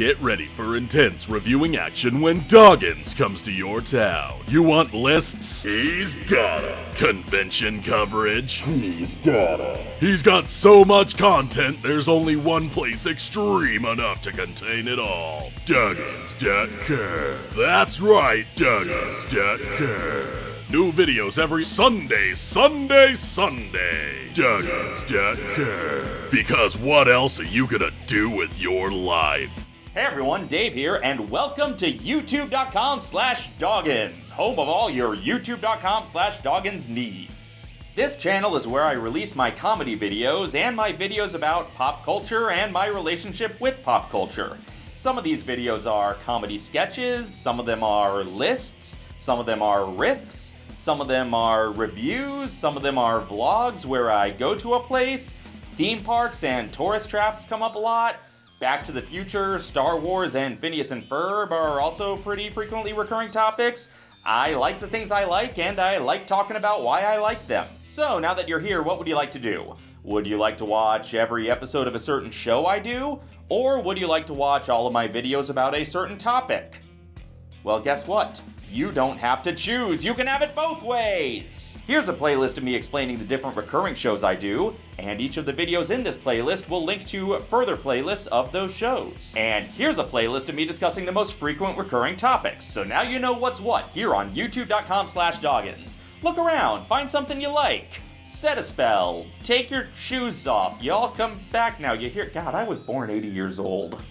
Get ready for intense reviewing action when Doggins comes to your town. You want lists? He's got 'em. Convention coverage? He's got 'em. He's got so much content, there's only one place extreme enough to contain it all. Doggins.com. That's right, Doggins.com. New videos every Sunday, Sunday, Sunday. Doggins.com. Because what else are you gonna do with your life? Hey everyone, Dave here, and welcome to youtube.com slash doggins, home of all your youtube.com slash doggins needs. This channel is where I release my comedy videos and my videos about pop culture and my relationship with pop culture. Some of these videos are comedy sketches, some of them are lists, some of them are riffs, some of them are reviews, some of them are vlogs where I go to a place, theme parks and tourist traps come up a lot, Back to the Future, Star Wars, and Phineas and Ferb are also pretty frequently recurring topics. I like the things I like, and I like talking about why I like them. So, now that you're here, what would you like to do? Would you like to watch every episode of a certain show I do? Or would you like to watch all of my videos about a certain topic? Well, guess what? You don't have to choose. You can have it both ways. Here's a playlist of me explaining the different recurring shows I do, and each of the videos in this playlist will link to further playlists of those shows. And here's a playlist of me discussing the most frequent recurring topics, so now you know what's what here on youtube.com slash doggins. Look around, find something you like. Set a spell. Take your shoes off. Y'all come back now. You hear, God, I was born 80 years old.